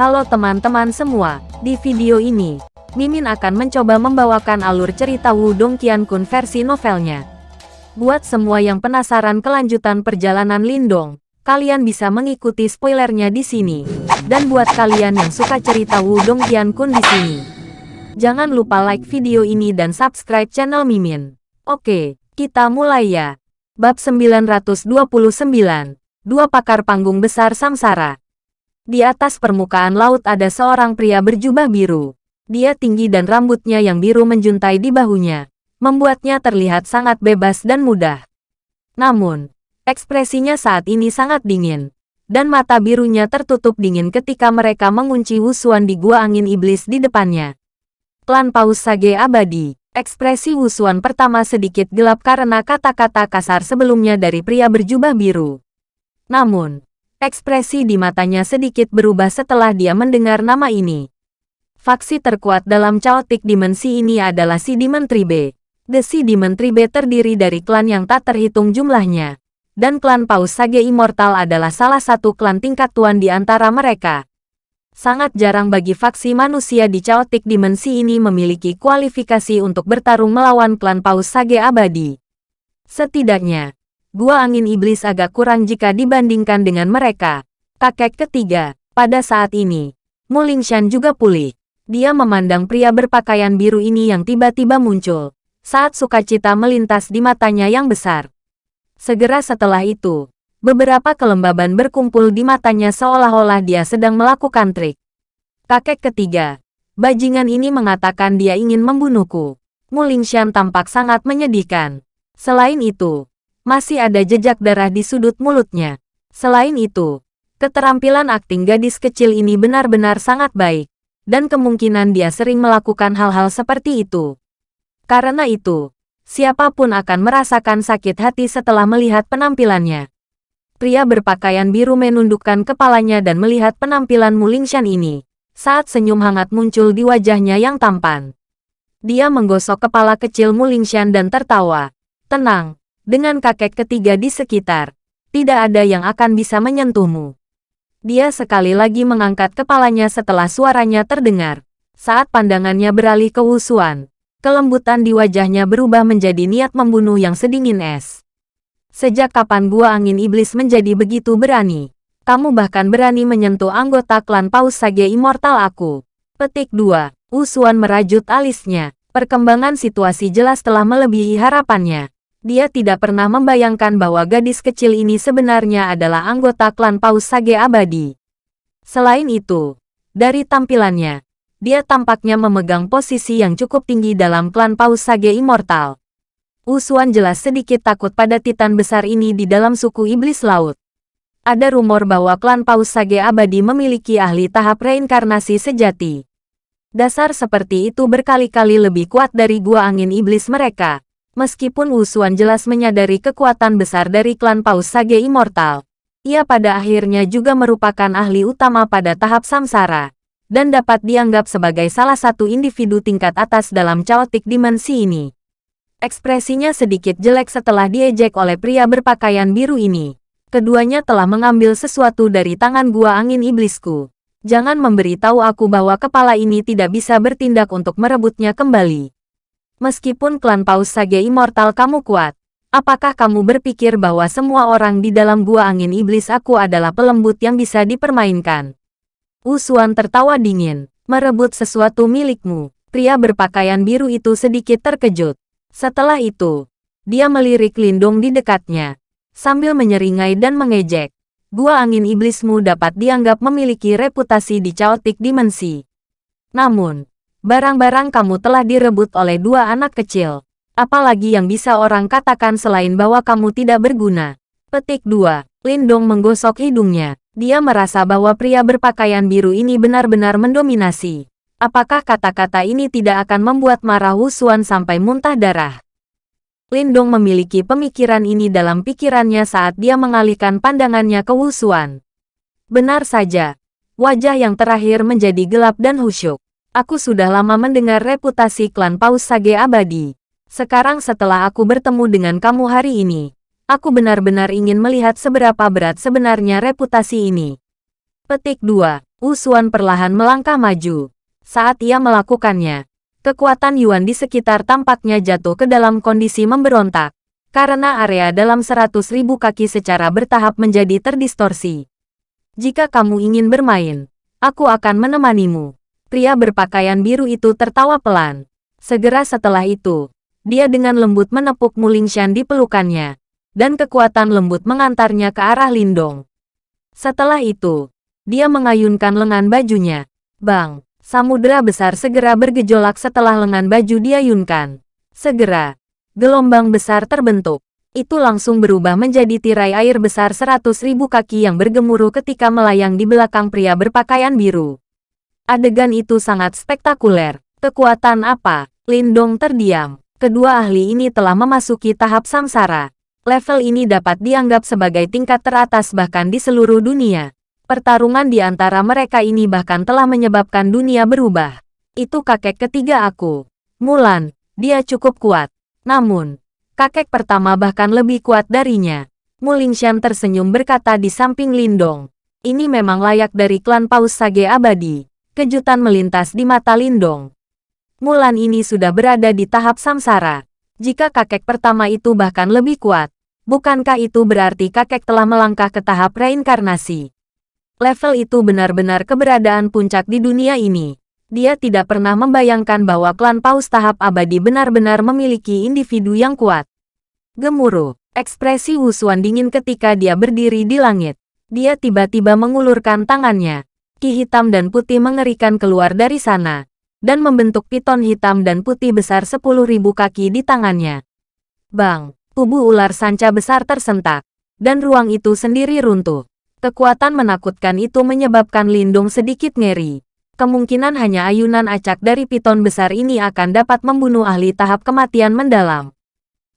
Halo teman-teman semua, di video ini, Mimin akan mencoba membawakan alur cerita Wudong Qiankun versi novelnya. Buat semua yang penasaran kelanjutan perjalanan Lindong, kalian bisa mengikuti spoilernya di sini. Dan buat kalian yang suka cerita Wudong Qiankun di sini, jangan lupa like video ini dan subscribe channel Mimin. Oke, kita mulai ya. Bab 929, Dua Pakar Panggung Besar Samsara. Di atas permukaan laut ada seorang pria berjubah biru. Dia tinggi dan rambutnya yang biru menjuntai di bahunya, membuatnya terlihat sangat bebas dan mudah. Namun, ekspresinya saat ini sangat dingin, dan mata birunya tertutup dingin ketika mereka mengunci Wusuan di gua angin iblis di depannya. Klan Paus Sage Abadi Ekspresi Wusuan pertama sedikit gelap karena kata-kata kasar sebelumnya dari pria berjubah biru. Namun, Ekspresi di matanya sedikit berubah setelah dia mendengar nama ini. Faksi terkuat dalam Chaotic Dimensi ini adalah si Demon Tribe. The Si Demon Tribe terdiri dari klan yang tak terhitung jumlahnya. Dan klan Paus Sage Immortal adalah salah satu klan tingkat tuan di antara mereka. Sangat jarang bagi faksi manusia di Chaotic Dimensi ini memiliki kualifikasi untuk bertarung melawan klan Paus Sage Abadi. Setidaknya, Gua angin iblis agak kurang jika dibandingkan dengan mereka. Kakek ketiga, pada saat ini, Mulingshan juga pulih. Dia memandang pria berpakaian biru ini yang tiba-tiba muncul. Saat sukacita melintas di matanya yang besar. Segera setelah itu, beberapa kelembaban berkumpul di matanya seolah-olah dia sedang melakukan trik. Kakek ketiga, bajingan ini mengatakan dia ingin membunuhku. Mulingshan tampak sangat menyedihkan. Selain itu, masih ada jejak darah di sudut mulutnya. Selain itu, keterampilan akting gadis kecil ini benar-benar sangat baik, dan kemungkinan dia sering melakukan hal-hal seperti itu. Karena itu, siapa pun akan merasakan sakit hati setelah melihat penampilannya. Pria berpakaian biru menundukkan kepalanya dan melihat penampilan Mulingshan ini. Saat senyum hangat muncul di wajahnya yang tampan. Dia menggosok kepala kecil Mulingshan dan tertawa. Tenang, dengan kakek ketiga di sekitar, tidak ada yang akan bisa menyentuhmu. Dia sekali lagi mengangkat kepalanya setelah suaranya terdengar. Saat pandangannya beralih ke Wusuan, kelembutan di wajahnya berubah menjadi niat membunuh yang sedingin es. Sejak kapan gua angin iblis menjadi begitu berani? Kamu bahkan berani menyentuh anggota klan Paus Sage Immortal aku. Petik 2. Wusuan merajut alisnya. Perkembangan situasi jelas telah melebihi harapannya. Dia tidak pernah membayangkan bahwa gadis kecil ini sebenarnya adalah anggota klan Paus Sage Abadi. Selain itu, dari tampilannya, dia tampaknya memegang posisi yang cukup tinggi dalam klan Paus Sage Immortal. Usuan jelas sedikit takut pada titan besar ini di dalam suku iblis laut. Ada rumor bahwa klan Paus Sage Abadi memiliki ahli tahap reinkarnasi sejati. Dasar seperti itu berkali-kali lebih kuat dari gua angin iblis mereka. Meskipun Wusuan jelas menyadari kekuatan besar dari klan Paus Sage Immortal, ia pada akhirnya juga merupakan ahli utama pada tahap samsara, dan dapat dianggap sebagai salah satu individu tingkat atas dalam chaotic dimensi ini. Ekspresinya sedikit jelek setelah diejek oleh pria berpakaian biru ini. Keduanya telah mengambil sesuatu dari tangan gua angin iblisku. Jangan memberitahu aku bahwa kepala ini tidak bisa bertindak untuk merebutnya kembali. Meskipun klan Paus Sage Immortal kamu kuat, apakah kamu berpikir bahwa semua orang di dalam gua angin iblis aku adalah pelembut yang bisa dipermainkan? Usuan tertawa dingin, merebut sesuatu milikmu. Pria berpakaian biru itu sedikit terkejut. Setelah itu, dia melirik Lindung di dekatnya, sambil menyeringai dan mengejek. Gua angin iblismu dapat dianggap memiliki reputasi di chaotic dimensi. Namun, Barang-barang kamu telah direbut oleh dua anak kecil. Apalagi yang bisa orang katakan selain bahwa kamu tidak berguna. Petik 2. Lindong menggosok hidungnya. Dia merasa bahwa pria berpakaian biru ini benar-benar mendominasi. Apakah kata-kata ini tidak akan membuat marah Wusuan sampai muntah darah? Lindong memiliki pemikiran ini dalam pikirannya saat dia mengalihkan pandangannya ke Wusuan. Benar saja, wajah yang terakhir menjadi gelap dan husyuk. Aku sudah lama mendengar reputasi klan Paus Sage Abadi. Sekarang setelah aku bertemu dengan kamu hari ini, aku benar-benar ingin melihat seberapa berat sebenarnya reputasi ini. Petik 2. Wusuan perlahan melangkah maju. Saat ia melakukannya, kekuatan Yuan di sekitar tampaknya jatuh ke dalam kondisi memberontak. Karena area dalam seratus ribu kaki secara bertahap menjadi terdistorsi. Jika kamu ingin bermain, aku akan menemanimu. Pria berpakaian biru itu tertawa pelan. Segera setelah itu, dia dengan lembut menepuk Mulingshan di pelukannya, dan kekuatan lembut mengantarnya ke arah Lindong. Setelah itu, dia mengayunkan lengan bajunya. Bang, samudera besar segera bergejolak setelah lengan baju diayunkan. Segera, gelombang besar terbentuk. Itu langsung berubah menjadi tirai air besar seratus ribu kaki yang bergemuruh ketika melayang di belakang pria berpakaian biru. Adegan itu sangat spektakuler. Kekuatan apa? Lindong terdiam. Kedua ahli ini telah memasuki tahap samsara. Level ini dapat dianggap sebagai tingkat teratas bahkan di seluruh dunia. Pertarungan di antara mereka ini bahkan telah menyebabkan dunia berubah. Itu kakek ketiga aku. Mulan, dia cukup kuat. Namun, kakek pertama bahkan lebih kuat darinya. Mulingshan tersenyum berkata di samping Lindong. Ini memang layak dari klan Paus Sage Abadi. Kejutan melintas di mata Lindong. Mulan ini sudah berada di tahap samsara. Jika kakek pertama itu bahkan lebih kuat, bukankah itu berarti kakek telah melangkah ke tahap reinkarnasi? Level itu benar-benar keberadaan puncak di dunia ini. Dia tidak pernah membayangkan bahwa klan Paus tahap abadi benar-benar memiliki individu yang kuat. Gemuruh, ekspresi Wusuan dingin ketika dia berdiri di langit. Dia tiba-tiba mengulurkan tangannya. Ki hitam dan putih mengerikan keluar dari sana. Dan membentuk piton hitam dan putih besar 10.000 kaki di tangannya. Bang, tubuh ular sanca besar tersentak. Dan ruang itu sendiri runtuh. Kekuatan menakutkan itu menyebabkan Lindung sedikit ngeri. Kemungkinan hanya ayunan acak dari piton besar ini akan dapat membunuh ahli tahap kematian mendalam.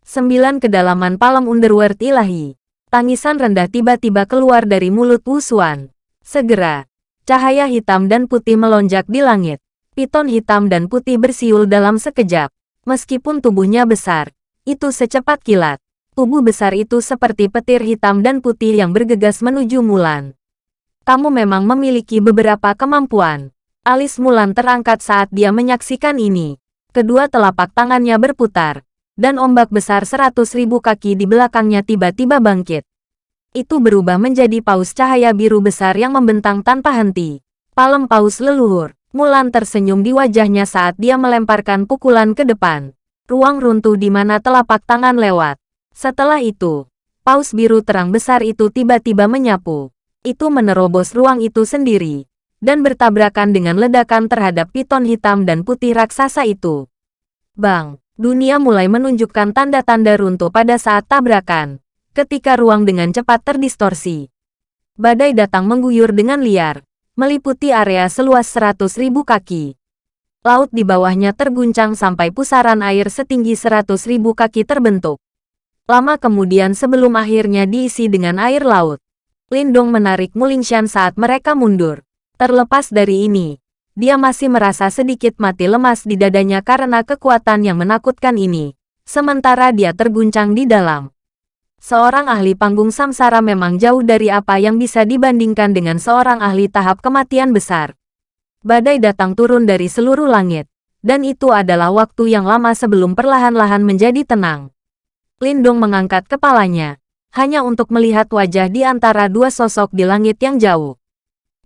Sembilan kedalaman palam underworld ilahi. Tangisan rendah tiba-tiba keluar dari mulut Wusuan. Segera, cahaya hitam dan putih melonjak di langit. Piton hitam dan putih bersiul dalam sekejap. Meskipun tubuhnya besar, itu secepat kilat. Tubuh besar itu seperti petir hitam dan putih yang bergegas menuju Mulan. Kamu memang memiliki beberapa kemampuan. Alis Mulan terangkat saat dia menyaksikan ini. Kedua telapak tangannya berputar, dan ombak besar seratus ribu kaki di belakangnya tiba-tiba bangkit. Itu berubah menjadi paus cahaya biru besar yang membentang tanpa henti. Palem paus leluhur. Mulan tersenyum di wajahnya saat dia melemparkan pukulan ke depan. Ruang runtuh di mana telapak tangan lewat. Setelah itu, paus biru terang besar itu tiba-tiba menyapu. Itu menerobos ruang itu sendiri, dan bertabrakan dengan ledakan terhadap piton hitam dan putih raksasa itu. Bang, dunia mulai menunjukkan tanda-tanda runtuh pada saat tabrakan, ketika ruang dengan cepat terdistorsi. Badai datang mengguyur dengan liar, meliputi area seluas seratus ribu kaki. Laut di bawahnya terguncang sampai pusaran air setinggi seratus ribu kaki terbentuk. Lama kemudian sebelum akhirnya diisi dengan air laut. Lindong menarik Mulingshan saat mereka mundur. Terlepas dari ini, dia masih merasa sedikit mati lemas di dadanya karena kekuatan yang menakutkan ini. Sementara dia terguncang di dalam. Seorang ahli panggung samsara memang jauh dari apa yang bisa dibandingkan dengan seorang ahli tahap kematian besar. Badai datang turun dari seluruh langit. Dan itu adalah waktu yang lama sebelum perlahan-lahan menjadi tenang. Lindong mengangkat kepalanya, hanya untuk melihat wajah di antara dua sosok di langit yang jauh.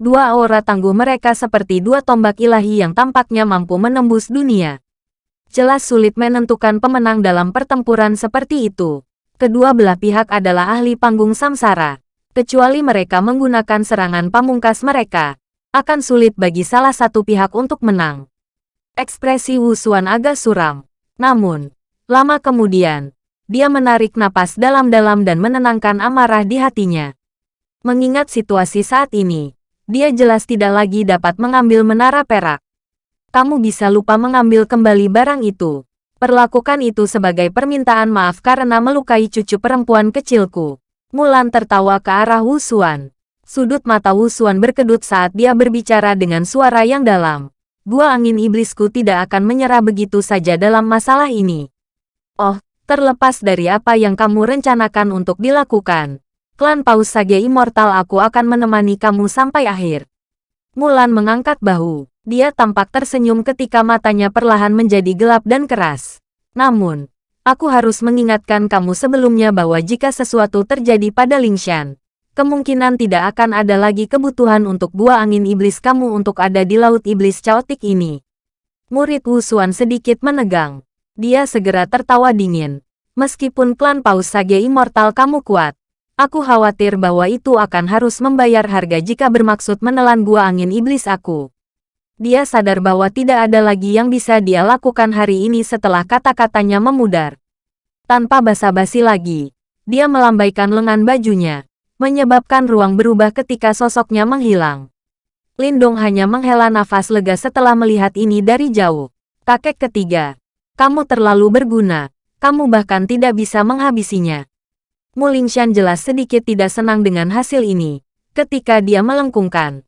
Dua aura tangguh mereka seperti dua tombak ilahi yang tampaknya mampu menembus dunia. Jelas sulit menentukan pemenang dalam pertempuran seperti itu. Kedua belah pihak adalah ahli panggung samsara. Kecuali mereka menggunakan serangan pamungkas mereka, akan sulit bagi salah satu pihak untuk menang. Ekspresi Wusuan agak suram. Namun, lama kemudian, dia menarik napas dalam-dalam dan menenangkan amarah di hatinya. Mengingat situasi saat ini, dia jelas tidak lagi dapat mengambil menara perak. Kamu bisa lupa mengambil kembali barang itu. Perlakukan itu sebagai permintaan maaf karena melukai cucu perempuan kecilku. Mulan tertawa ke arah Wusuan. Sudut mata Wusuan berkedut saat dia berbicara dengan suara yang dalam. Gua angin iblisku tidak akan menyerah begitu saja dalam masalah ini. Oh, Terlepas dari apa yang kamu rencanakan untuk dilakukan, Klan Paus Sage Immortal aku akan menemani kamu sampai akhir. Mulan mengangkat bahu. Dia tampak tersenyum ketika matanya perlahan menjadi gelap dan keras. Namun, aku harus mengingatkan kamu sebelumnya bahwa jika sesuatu terjadi pada Lingshan, kemungkinan tidak akan ada lagi kebutuhan untuk buah angin iblis kamu untuk ada di laut iblis caotik ini. Murid Wu Xuan sedikit menegang. Dia segera tertawa dingin. Meskipun klan Paus Sage Immortal kamu kuat, Aku khawatir bahwa itu akan harus membayar harga jika bermaksud menelan buah angin iblis aku. Dia sadar bahwa tidak ada lagi yang bisa dia lakukan hari ini setelah kata-katanya memudar. Tanpa basa-basi lagi, dia melambaikan lengan bajunya, menyebabkan ruang berubah ketika sosoknya menghilang. Lindong hanya menghela nafas lega setelah melihat ini dari jauh. Kakek ketiga, kamu terlalu berguna, kamu bahkan tidak bisa menghabisinya. Mulingshan jelas sedikit tidak senang dengan hasil ini, ketika dia melengkungkan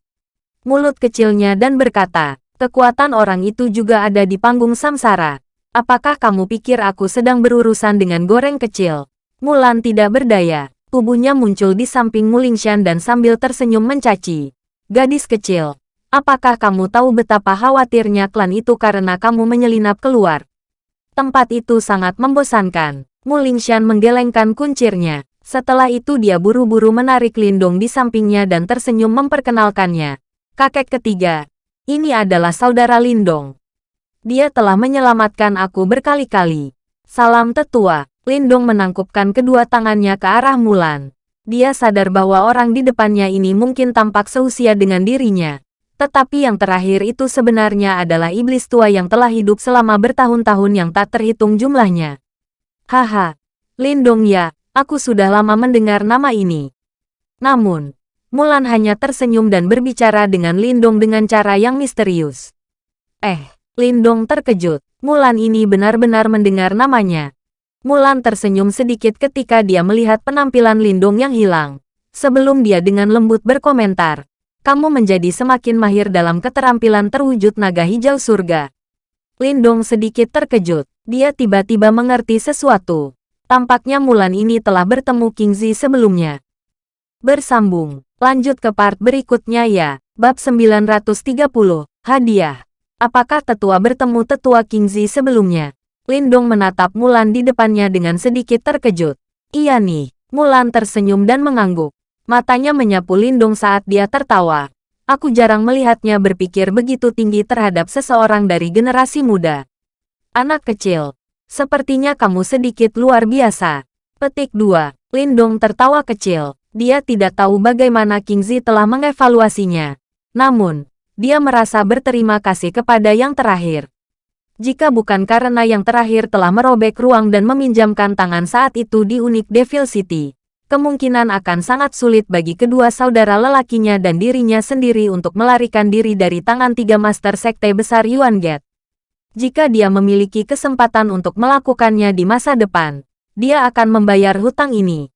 mulut kecilnya dan berkata, kekuatan orang itu juga ada di panggung samsara. Apakah kamu pikir aku sedang berurusan dengan goreng kecil? Mulan tidak berdaya. Tubuhnya muncul di samping Mulingshan dan sambil tersenyum mencaci. Gadis kecil, apakah kamu tahu betapa khawatirnya klan itu karena kamu menyelinap keluar? Tempat itu sangat membosankan. Mulingshan menggelengkan kuncirnya. Setelah itu dia buru-buru menarik Lindong di sampingnya dan tersenyum memperkenalkannya. Kakek ketiga, ini adalah saudara Lindong. Dia telah menyelamatkan aku berkali-kali. Salam tetua, Lindong menangkupkan kedua tangannya ke arah Mulan. Dia sadar bahwa orang di depannya ini mungkin tampak seusia dengan dirinya. Tetapi yang terakhir itu sebenarnya adalah iblis tua yang telah hidup selama bertahun-tahun yang tak terhitung jumlahnya. Haha, Lindong ya, aku sudah lama mendengar nama ini. Namun, Mulan hanya tersenyum dan berbicara dengan Lindong dengan cara yang misterius. Eh, Lindong terkejut. Mulan ini benar-benar mendengar namanya. Mulan tersenyum sedikit ketika dia melihat penampilan Lindong yang hilang. Sebelum dia dengan lembut berkomentar, kamu menjadi semakin mahir dalam keterampilan terwujud naga hijau surga. Lindong sedikit terkejut dia tiba-tiba mengerti sesuatu. Tampaknya Mulan ini telah bertemu King Zi sebelumnya. Bersambung, lanjut ke part berikutnya ya. Bab 930, Hadiah. Apakah tetua bertemu tetua King Zi sebelumnya? Lindong menatap Mulan di depannya dengan sedikit terkejut. Iya nih, Mulan tersenyum dan mengangguk. Matanya menyapu Lindong saat dia tertawa. Aku jarang melihatnya berpikir begitu tinggi terhadap seseorang dari generasi muda. Anak kecil. Sepertinya kamu sedikit luar biasa. Petik 2. Lindong tertawa kecil. Dia tidak tahu bagaimana King Zi telah mengevaluasinya. Namun, dia merasa berterima kasih kepada yang terakhir. Jika bukan karena yang terakhir telah merobek ruang dan meminjamkan tangan saat itu di unik Devil City, kemungkinan akan sangat sulit bagi kedua saudara lelakinya dan dirinya sendiri untuk melarikan diri dari tangan tiga master sekte besar Yuan Gate. Jika dia memiliki kesempatan untuk melakukannya di masa depan, dia akan membayar hutang ini.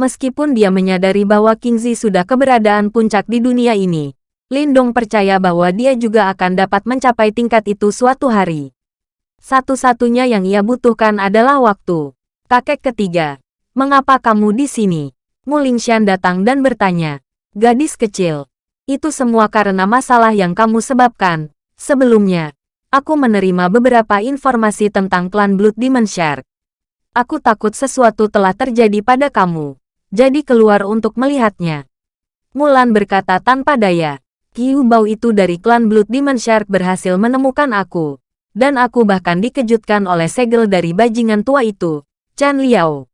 Meskipun dia menyadari bahwa Kingzi sudah keberadaan puncak di dunia ini, Lindong percaya bahwa dia juga akan dapat mencapai tingkat itu suatu hari. Satu-satunya yang ia butuhkan adalah waktu. Kakek ketiga, mengapa kamu di sini? Mulingshan datang dan bertanya, gadis kecil, itu semua karena masalah yang kamu sebabkan. Sebelumnya, Aku menerima beberapa informasi tentang klan Blood Demon Shark. Aku takut sesuatu telah terjadi pada kamu. Jadi keluar untuk melihatnya. Mulan berkata tanpa daya. Kiu Bau itu dari klan Blood Demon Shark berhasil menemukan aku. Dan aku bahkan dikejutkan oleh segel dari bajingan tua itu, Chan Liao.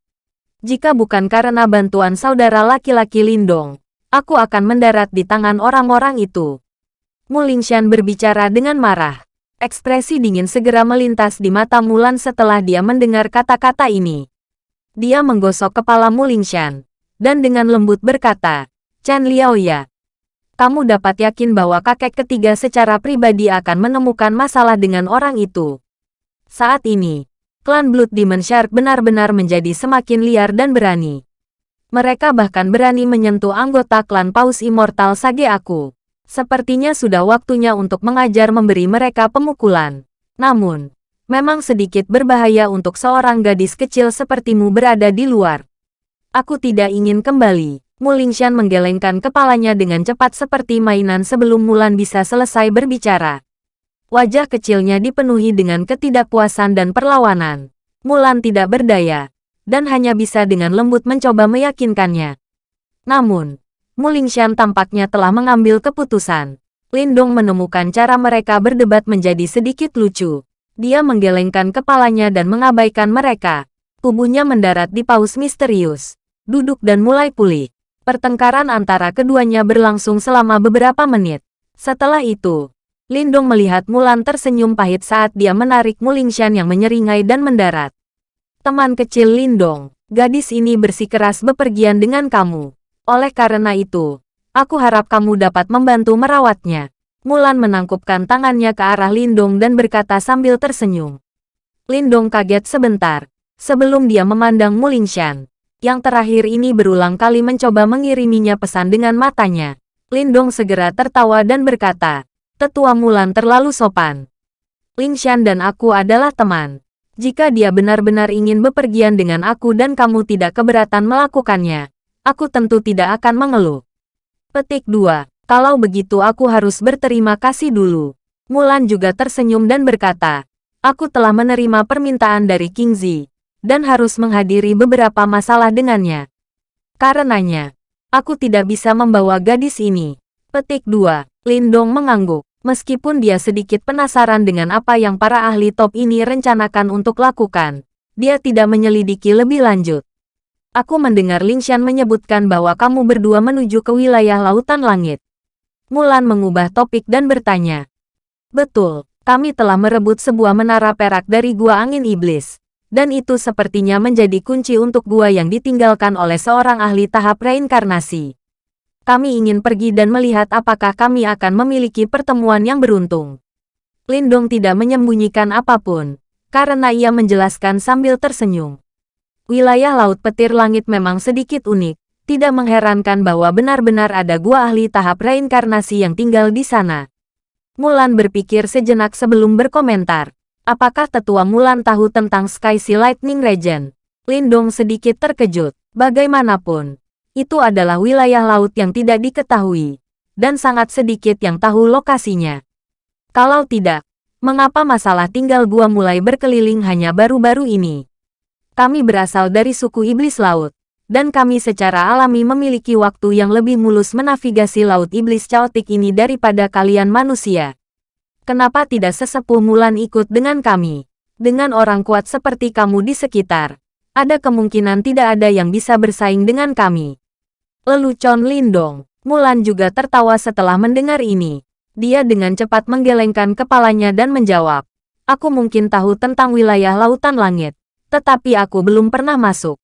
Jika bukan karena bantuan saudara laki-laki Lindong, aku akan mendarat di tangan orang-orang itu. Mulingshan berbicara dengan marah. Ekspresi dingin segera melintas di mata Mulan setelah dia mendengar kata-kata ini. Dia menggosok kepala Mulingshan, dan dengan lembut berkata, Chan Liao ya, kamu dapat yakin bahwa kakek ketiga secara pribadi akan menemukan masalah dengan orang itu. Saat ini, klan Blood Demon Shark benar-benar menjadi semakin liar dan berani. Mereka bahkan berani menyentuh anggota klan Paus Immortal Sage aku. Sepertinya sudah waktunya untuk mengajar memberi mereka pemukulan. Namun, memang sedikit berbahaya untuk seorang gadis kecil sepertimu berada di luar. Aku tidak ingin kembali. Mulingshan menggelengkan kepalanya dengan cepat seperti mainan sebelum Mulan bisa selesai berbicara. Wajah kecilnya dipenuhi dengan ketidakpuasan dan perlawanan. Mulan tidak berdaya, dan hanya bisa dengan lembut mencoba meyakinkannya. Namun, Mulingshan tampaknya telah mengambil keputusan. Lindong menemukan cara mereka berdebat menjadi sedikit lucu. Dia menggelengkan kepalanya dan mengabaikan mereka. Tubuhnya mendarat di paus misterius duduk dan mulai pulih. Pertengkaran antara keduanya berlangsung selama beberapa menit. Setelah itu, Lindong melihat Mulan tersenyum pahit saat dia menarik Mulingshan yang menyeringai dan mendarat. Teman kecil Lindong, gadis ini bersikeras bepergian dengan kamu. Oleh karena itu, aku harap kamu dapat membantu merawatnya. Mulan menangkupkan tangannya ke arah Lindong dan berkata sambil tersenyum. Lindong kaget sebentar, sebelum dia memandang Mulingshan. Yang terakhir ini berulang kali mencoba mengiriminya pesan dengan matanya. Lindong segera tertawa dan berkata, Tetua Mulan terlalu sopan. Lingshan dan aku adalah teman. Jika dia benar-benar ingin bepergian dengan aku dan kamu tidak keberatan melakukannya, aku tentu tidak akan mengeluh. Petik 2. Kalau begitu aku harus berterima kasih dulu. Mulan juga tersenyum dan berkata, Aku telah menerima permintaan dari King Zi dan harus menghadiri beberapa masalah dengannya. Karenanya, aku tidak bisa membawa gadis ini. Petik 2. Lindong mengangguk. Meskipun dia sedikit penasaran dengan apa yang para ahli top ini rencanakan untuk lakukan, dia tidak menyelidiki lebih lanjut. Aku mendengar Lingshan menyebutkan bahwa kamu berdua menuju ke wilayah Lautan Langit. Mulan mengubah topik dan bertanya. Betul, kami telah merebut sebuah menara perak dari Gua Angin Iblis dan itu sepertinya menjadi kunci untuk gua yang ditinggalkan oleh seorang ahli tahap reinkarnasi. Kami ingin pergi dan melihat apakah kami akan memiliki pertemuan yang beruntung. Lindong tidak menyembunyikan apa pun, karena ia menjelaskan sambil tersenyum. Wilayah Laut Petir Langit memang sedikit unik, tidak mengherankan bahwa benar-benar ada gua ahli tahap reinkarnasi yang tinggal di sana. Mulan berpikir sejenak sebelum berkomentar. Apakah tetua Mulan tahu tentang Sky Sea Lightning Region? Lindong sedikit terkejut. Bagaimanapun, itu adalah wilayah laut yang tidak diketahui, dan sangat sedikit yang tahu lokasinya. Kalau tidak, mengapa masalah tinggal gua mulai berkeliling hanya baru-baru ini? Kami berasal dari suku iblis laut, dan kami secara alami memiliki waktu yang lebih mulus menavigasi laut iblis caotik ini daripada kalian manusia. Kenapa tidak sesepuh Mulan ikut dengan kami? Dengan orang kuat seperti kamu di sekitar, ada kemungkinan tidak ada yang bisa bersaing dengan kami. Lelucon Lindong, Mulan juga tertawa setelah mendengar ini. Dia dengan cepat menggelengkan kepalanya dan menjawab, Aku mungkin tahu tentang wilayah lautan langit, tetapi aku belum pernah masuk.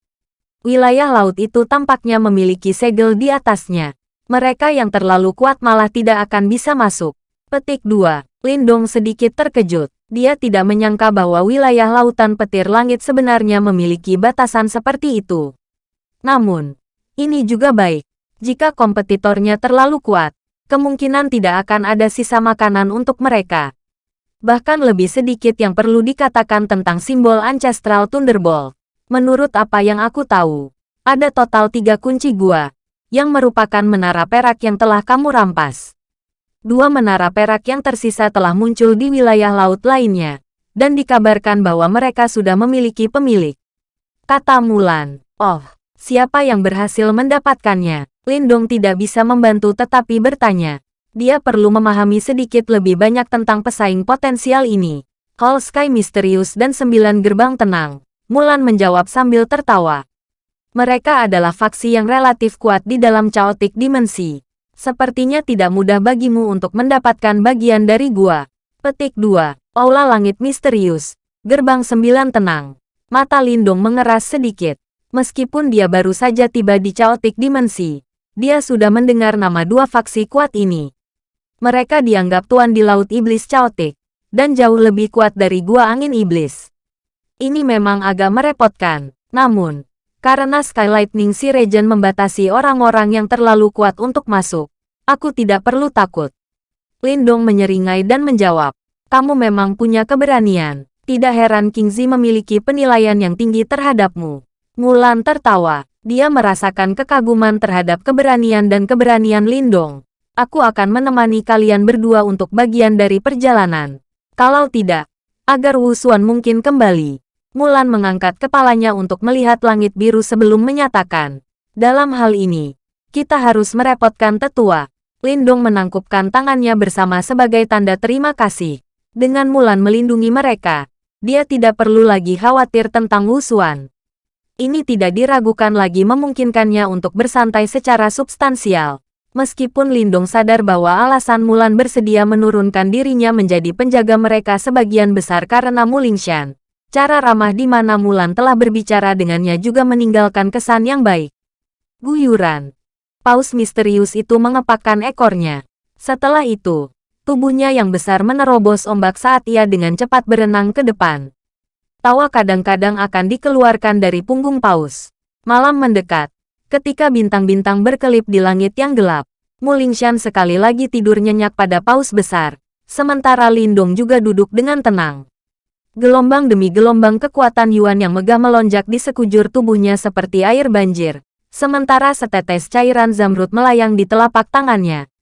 Wilayah laut itu tampaknya memiliki segel di atasnya. Mereka yang terlalu kuat malah tidak akan bisa masuk. Petik 2. Lindong sedikit terkejut. Dia tidak menyangka bahwa wilayah lautan petir langit sebenarnya memiliki batasan seperti itu. Namun, ini juga baik. Jika kompetitornya terlalu kuat, kemungkinan tidak akan ada sisa makanan untuk mereka. Bahkan lebih sedikit yang perlu dikatakan tentang simbol Ancestral Thunderbolt. Menurut apa yang aku tahu, ada total tiga kunci gua, yang merupakan menara perak yang telah kamu rampas dua menara perak yang tersisa telah muncul di wilayah laut lainnya, dan dikabarkan bahwa mereka sudah memiliki pemilik. Kata Mulan, oh, siapa yang berhasil mendapatkannya? Lindong tidak bisa membantu tetapi bertanya. Dia perlu memahami sedikit lebih banyak tentang pesaing potensial ini. Hall Sky misterius dan sembilan gerbang tenang. Mulan menjawab sambil tertawa. Mereka adalah faksi yang relatif kuat di dalam chaotic dimensi. Sepertinya tidak mudah bagimu untuk mendapatkan bagian dari gua. Petik 2. Aula Langit Misterius. Gerbang Sembilan Tenang. Mata Lindung mengeras sedikit. Meskipun dia baru saja tiba di Chaotic Dimensi, dia sudah mendengar nama dua faksi kuat ini. Mereka dianggap tuan di Laut Iblis Chaotic, dan jauh lebih kuat dari Gua Angin Iblis. Ini memang agak merepotkan, namun, karena Sky Lightning Sea Region membatasi orang-orang yang terlalu kuat untuk masuk. Aku tidak perlu takut. Lindong menyeringai dan menjawab. Kamu memang punya keberanian. Tidak heran King Zi memiliki penilaian yang tinggi terhadapmu. Mulan tertawa. Dia merasakan kekaguman terhadap keberanian dan keberanian Lindong. Aku akan menemani kalian berdua untuk bagian dari perjalanan. Kalau tidak, agar Wu Xuan mungkin kembali. Mulan mengangkat kepalanya untuk melihat langit biru sebelum menyatakan. Dalam hal ini, kita harus merepotkan tetua. Lindong menangkupkan tangannya bersama sebagai tanda terima kasih. Dengan Mulan melindungi mereka, dia tidak perlu lagi khawatir tentang Wu Xuan ini tidak diragukan lagi memungkinkannya untuk bersantai secara substansial. Meskipun Lindong sadar bahwa alasan Mulan bersedia menurunkan dirinya menjadi penjaga mereka sebagian besar karena Mulingshan. Cara ramah di mana Mulan telah berbicara dengannya juga meninggalkan kesan yang baik. Guyuran. Paus misterius itu mengepakkan ekornya. Setelah itu, tubuhnya yang besar menerobos ombak saat ia dengan cepat berenang ke depan. Tawa kadang-kadang akan dikeluarkan dari punggung paus. Malam mendekat. Ketika bintang-bintang berkelip di langit yang gelap, Mulingshan sekali lagi tidur nyenyak pada paus besar. Sementara Lindong juga duduk dengan tenang. Gelombang demi gelombang kekuatan Yuan yang megah melonjak di sekujur tubuhnya seperti air banjir. Sementara setetes cairan zamrud melayang di telapak tangannya.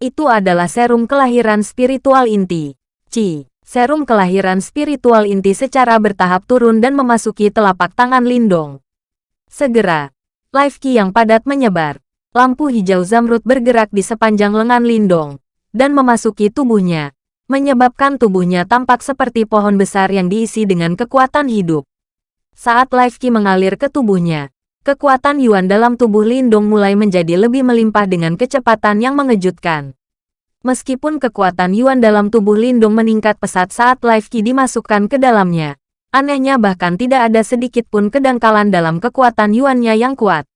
Itu adalah serum kelahiran spiritual inti. Ci. Serum kelahiran spiritual inti secara bertahap turun dan memasuki telapak tangan Lindong. Segera, life ki yang padat menyebar. Lampu hijau zamrud bergerak di sepanjang lengan Lindong dan memasuki tubuhnya, menyebabkan tubuhnya tampak seperti pohon besar yang diisi dengan kekuatan hidup. Saat life ki mengalir ke tubuhnya, kekuatan Yuan dalam tubuh Lindong mulai menjadi lebih melimpah dengan kecepatan yang mengejutkan. Meskipun kekuatan Yuan dalam tubuh Lindung meningkat pesat saat Life Ki dimasukkan ke dalamnya, anehnya bahkan tidak ada sedikit pun kedangkalan dalam kekuatan Yuannya yang kuat.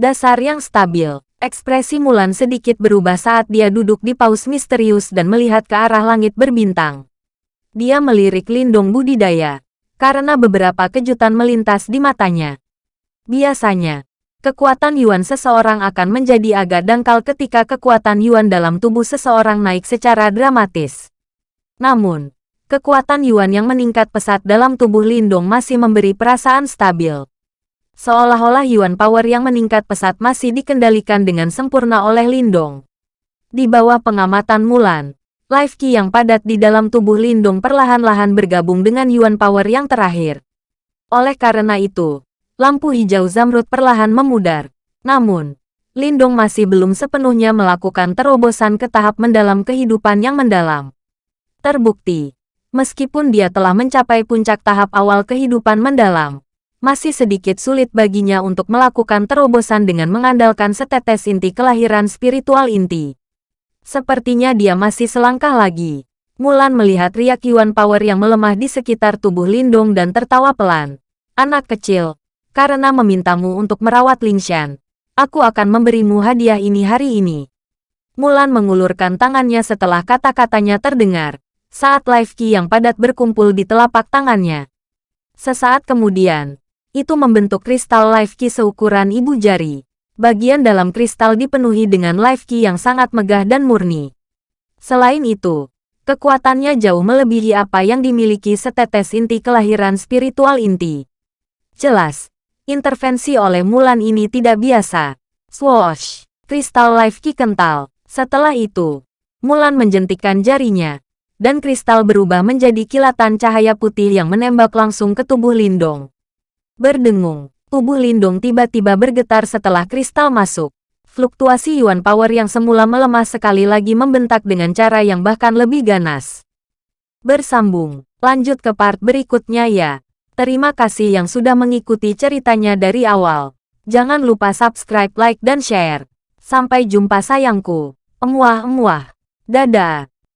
Dasar yang stabil, ekspresi Mulan sedikit berubah saat dia duduk di paus misterius dan melihat ke arah langit berbintang. Dia melirik Lindung budidaya, karena beberapa kejutan melintas di matanya. Biasanya, kekuatan Yuan seseorang akan menjadi agak dangkal ketika kekuatan Yuan dalam tubuh seseorang naik secara dramatis. Namun, kekuatan Yuan yang meningkat pesat dalam tubuh Lindong masih memberi perasaan stabil. Seolah-olah Yuan power yang meningkat pesat masih dikendalikan dengan sempurna oleh Lindong. Di bawah pengamatan Mulan, Life Ki yang padat di dalam tubuh Lindong perlahan-lahan bergabung dengan Yuan power yang terakhir. Oleh karena itu, lampu hijau zamrud perlahan memudar. Namun, Lindong masih belum sepenuhnya melakukan terobosan ke tahap mendalam kehidupan yang mendalam. Terbukti, meskipun dia telah mencapai puncak tahap awal kehidupan mendalam, masih sedikit sulit baginya untuk melakukan terobosan dengan mengandalkan setetes inti kelahiran spiritual inti. Sepertinya dia masih selangkah lagi. Mulan melihat riak Yuan Power yang melemah di sekitar tubuh Lindong dan tertawa pelan. Anak kecil, karena memintamu untuk merawat Lingshan. Aku akan memberimu hadiah ini hari ini. Mulan mengulurkan tangannya setelah kata-katanya terdengar, saat Life Ki yang padat berkumpul di telapak tangannya. Sesaat kemudian, itu membentuk kristal Life Ki seukuran ibu jari. Bagian dalam kristal dipenuhi dengan Life Ki yang sangat megah dan murni. Selain itu, kekuatannya jauh melebihi apa yang dimiliki setetes inti kelahiran spiritual inti. Jelas, Intervensi oleh Mulan ini tidak biasa. Swoosh! Kristal Life Ki kental. Setelah itu, Mulan menjentikan jarinya, dan kristal berubah menjadi kilatan cahaya putih yang menembak langsung ke tubuh Lindong. Berdengung, tubuh Lindong tiba-tiba bergetar setelah kristal masuk. Fluktuasi Yuan Power yang semula melemah sekali lagi membentak dengan cara yang bahkan lebih ganas. Bersambung, lanjut ke part berikutnya ya. Terima kasih yang sudah mengikuti ceritanya dari awal. Jangan lupa subscribe, like, dan share. Sampai jumpa sayangku. Emuah-emuah. Dadah.